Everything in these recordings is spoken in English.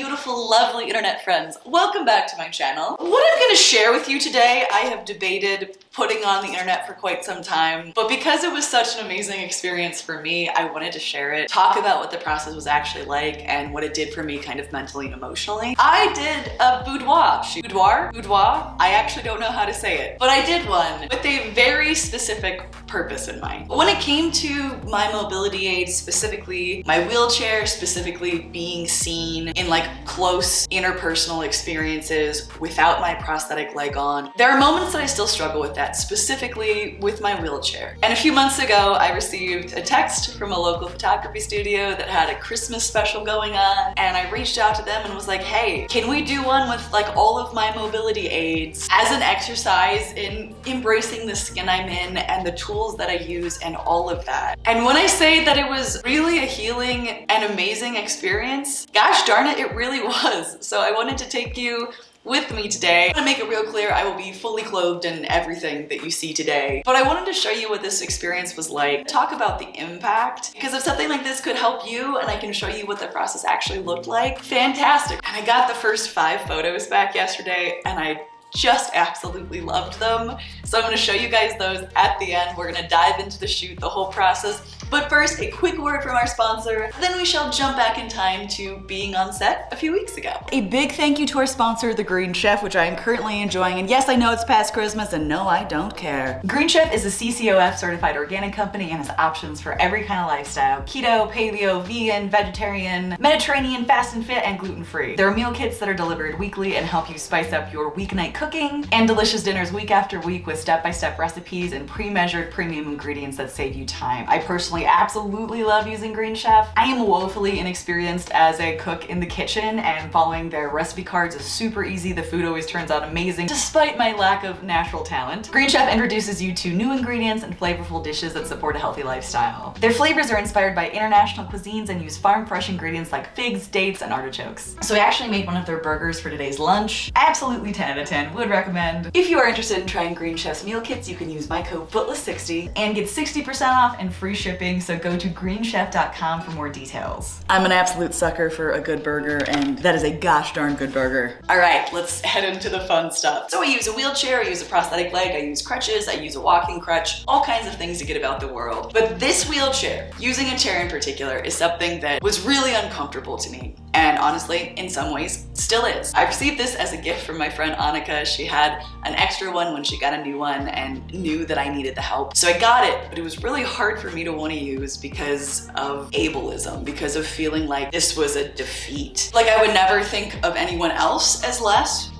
beautiful, lovely internet friends. Welcome back to my channel. What I'm to share with you today, I have debated putting on the internet for quite some time, but because it was such an amazing experience for me, I wanted to share it, talk about what the process was actually like and what it did for me kind of mentally and emotionally. I did a boudoir shoot. Boudoir? Boudoir? I actually don't know how to say it, but I did one with a very specific purpose in mind. When it came to my mobility aids, specifically my wheelchair, specifically being seen in like close interpersonal experiences without my prosthetic leg on, there are moments that I still struggle with that, specifically with my wheelchair. And a few months ago, I received a text from a local photography studio that had a Christmas special going on, and I reached out to them and was like, hey, can we do one with like all of my mobility aids as an exercise in embracing the skin I'm in and the tools that I use and all of that. And when I say that it was really a healing and amazing experience, gosh darn it, it really was. So I wanted to take you with me today. I want to make it real clear, I will be fully clothed in everything that you see today. But I wanted to show you what this experience was like, talk about the impact, because if something like this could help you and I can show you what the process actually looked like, fantastic. And I got the first five photos back yesterday and I just absolutely loved them. So I'm gonna show you guys those at the end. We're gonna dive into the shoot, the whole process. But first, a quick word from our sponsor, then we shall jump back in time to being on set a few weeks ago. A big thank you to our sponsor, The Green Chef, which I am currently enjoying. And yes, I know it's past Christmas, and no, I don't care. Green Chef is a CCOF certified organic company and has options for every kind of lifestyle. Keto, paleo, vegan, vegetarian, Mediterranean, fast and fit, and gluten-free. There are meal kits that are delivered weekly and help you spice up your weeknight cooking, and delicious dinners week after week with step-by-step -step recipes and pre-measured premium ingredients that save you time. I personally absolutely love using Green Chef. I am woefully inexperienced as a cook in the kitchen and following their recipe cards is super easy. The food always turns out amazing despite my lack of natural talent. Green Chef introduces you to new ingredients and flavorful dishes that support a healthy lifestyle. Their flavors are inspired by international cuisines and use farm fresh ingredients like figs, dates, and artichokes. So I actually made one of their burgers for today's lunch. Absolutely 10 out of 10 would recommend. If you are interested in trying Green Chef's meal kits, you can use my code FOOTLESS60 and get 60% off and free shipping, so go to greenchef.com for more details. I'm an absolute sucker for a good burger, and that is a gosh darn good burger. All right, let's head into the fun stuff. So I use a wheelchair, I use a prosthetic leg, I use crutches, I use a walking crutch, all kinds of things to get about the world. But this wheelchair, using a chair in particular, is something that was really uncomfortable to me and honestly, in some ways, still is. I received this as a gift from my friend Annika. She had an extra one when she got a new one and knew that I needed the help. So I got it, but it was really hard for me to want to use because of ableism, because of feeling like this was a defeat. Like I would never think of anyone else as less,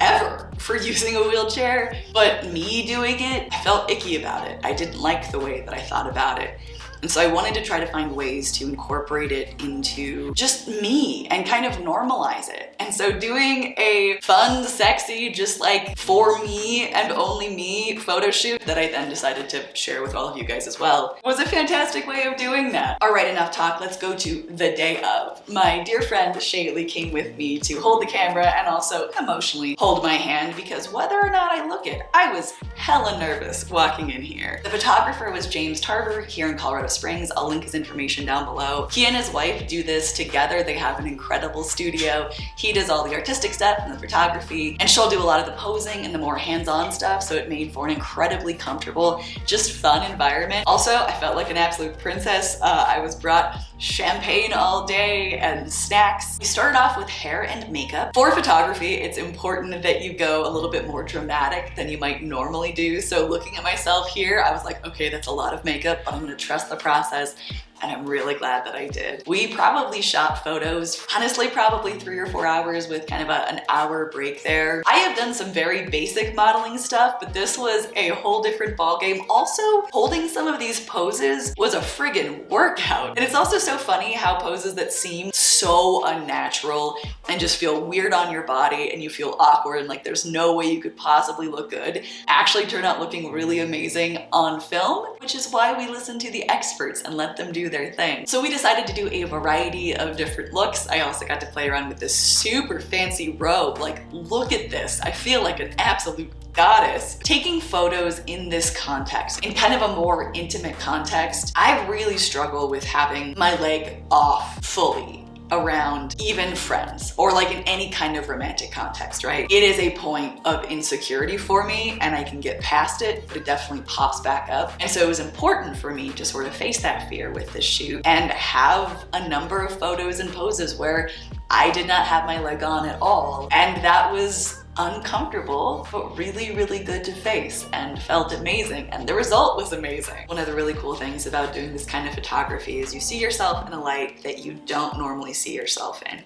ever for using a wheelchair, but me doing it, I felt icky about it. I didn't like the way that I thought about it. And so I wanted to try to find ways to incorporate it into just me and kind of normalize it. And so doing a fun, sexy, just like for me and only me photo shoot that I then decided to share with all of you guys as well was a fantastic way of doing that. All right, enough talk. Let's go to the day of. My dear friend Shaylee came with me to hold the camera and also emotionally hold my hand because whether or not I look it, I was hella nervous walking in here. The photographer was James Tarver here in Colorado Springs. I'll link his information down below. He and his wife do this together. They have an incredible studio. He does all the artistic stuff and the photography, and she'll do a lot of the posing and the more hands-on stuff, so it made for an incredibly comfortable, just fun environment. Also, I felt like an absolute princess. Uh, I was brought champagne all day and snacks. We started off with hair and makeup. For photography, it's important that you go a little bit more dramatic than you might normally do. So looking at myself here, I was like, okay, that's a lot of makeup, but I'm gonna trust the process and I'm really glad that I did. We probably shot photos, honestly probably three or four hours with kind of a, an hour break there. I have done some very basic modeling stuff, but this was a whole different ballgame. Also, holding some of these poses was a friggin' workout. And it's also so funny how poses that seem so unnatural and just feel weird on your body and you feel awkward and like there's no way you could possibly look good actually turn out looking really amazing on film, which is why we listen to the experts and let them do their thing. So we decided to do a variety of different looks. I also got to play around with this super fancy robe. Like, look at this. I feel like an absolute goddess. Taking photos in this context, in kind of a more intimate context, I really struggle with having my leg off fully around even friends or like in any kind of romantic context, right? It is a point of insecurity for me and I can get past it, but it definitely pops back up. And so it was important for me to sort of face that fear with this shoot and have a number of photos and poses where I did not have my leg on at all. And that was uncomfortable, but really, really good to face and felt amazing. And the result was amazing. One of the really cool things about doing this kind of photography is you see yourself in a light that you don't normally see yourself in.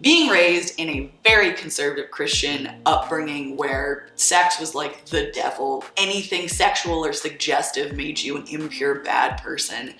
Being raised in a very conservative Christian upbringing where sex was like the devil, anything sexual or suggestive made you an impure bad person,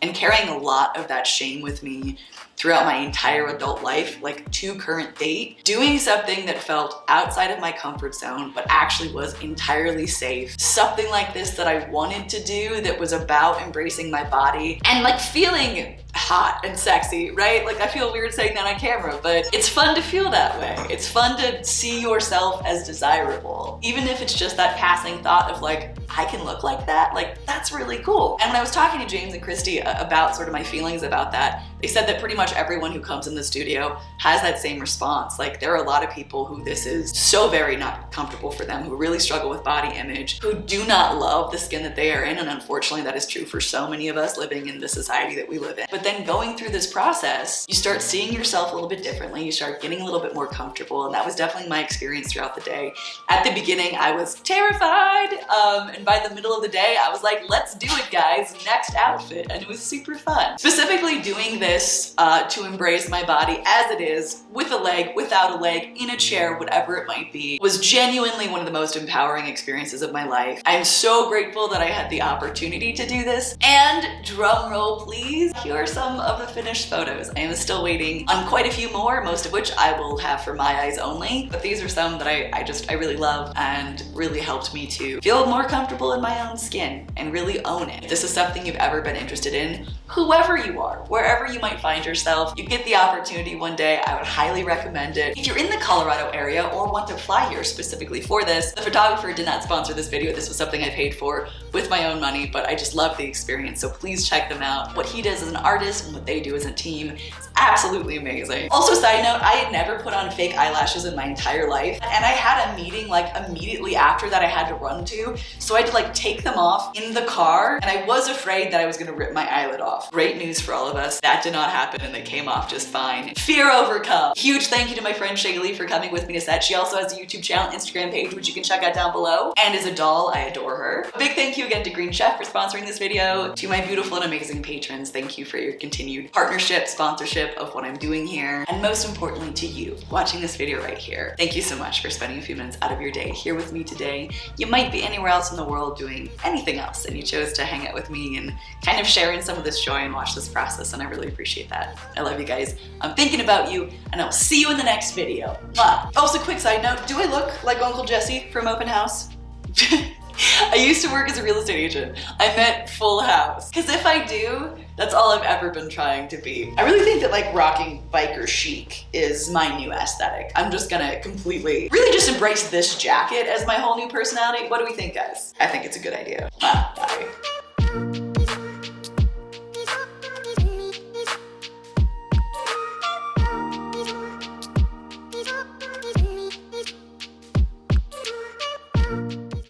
and carrying a lot of that shame with me throughout my entire adult life, like to current date, doing something that felt outside of my comfort zone, but actually was entirely safe. Something like this that I wanted to do that was about embracing my body and like feeling hot and sexy, right? Like I feel weird saying that on camera, but it's fun to feel that way. It's fun to see yourself as desirable. Even if it's just that passing thought of like, I can look like that, like that's really cool. And when I was talking to James and Christy about sort of my feelings about that, they said that pretty much everyone who comes in the studio has that same response. Like there are a lot of people who this is so very not comfortable for them, who really struggle with body image, who do not love the skin that they are in. And unfortunately that is true for so many of us living in the society that we live in. But then going through this process, you start seeing yourself a little bit differently. You start getting a little bit more comfortable. And that was definitely my experience throughout the day. At the beginning, I was terrified. Um, and by the middle of the day, I was like, let's do it guys, next outfit. And it was super fun. Specifically doing this uh, to embrace my body as it is, with a leg, without a leg, in a chair, whatever it might be, was genuinely one of the most empowering experiences of my life. I'm so grateful that I had the opportunity to do this. And drum roll please, here are some of the finished photos. I am still waiting on quite a few more, most of which I will have for my eyes only, but these are some that I, I just, I really love and really helped me to feel more comfortable in my own skin and really own it. If this is something you've ever been interested in, whoever you are, wherever you might find yourself, you get the opportunity one day, I would highly recommend it. If you're in the Colorado area or want to fly here specifically for this, the photographer did not sponsor this video. This was something I paid for with my own money, but I just love the experience. So please check them out. What he does as an artist and what they do as a team absolutely amazing. Also side note, I had never put on fake eyelashes in my entire life. And I had a meeting like immediately after that I had to run to. So I had to like take them off in the car. And I was afraid that I was gonna rip my eyelid off. Great news for all of us. That did not happen and they came off just fine. Fear overcome. Huge thank you to my friend Shaylee for coming with me to set. She also has a YouTube channel, Instagram page, which you can check out down below. And is a doll, I adore her. A big thank you again to Green Chef for sponsoring this video. To my beautiful and amazing patrons, thank you for your continued partnership, sponsorship of what I'm doing here. And most importantly to you, watching this video right here. Thank you so much for spending a few minutes out of your day here with me today. You might be anywhere else in the world doing anything else and you chose to hang out with me and kind of share in some of this joy and watch this process and I really appreciate that. I love you guys. I'm thinking about you and I'll see you in the next video. Mwah. Also quick side note, do I look like Uncle Jesse from Open House? I used to work as a real estate agent. I meant full house. Because if I do, that's all I've ever been trying to be. I really think that like rocking biker chic is my new aesthetic. I'm just gonna completely, really just embrace this jacket as my whole new personality. What do we think, guys? I think it's a good idea. Bye.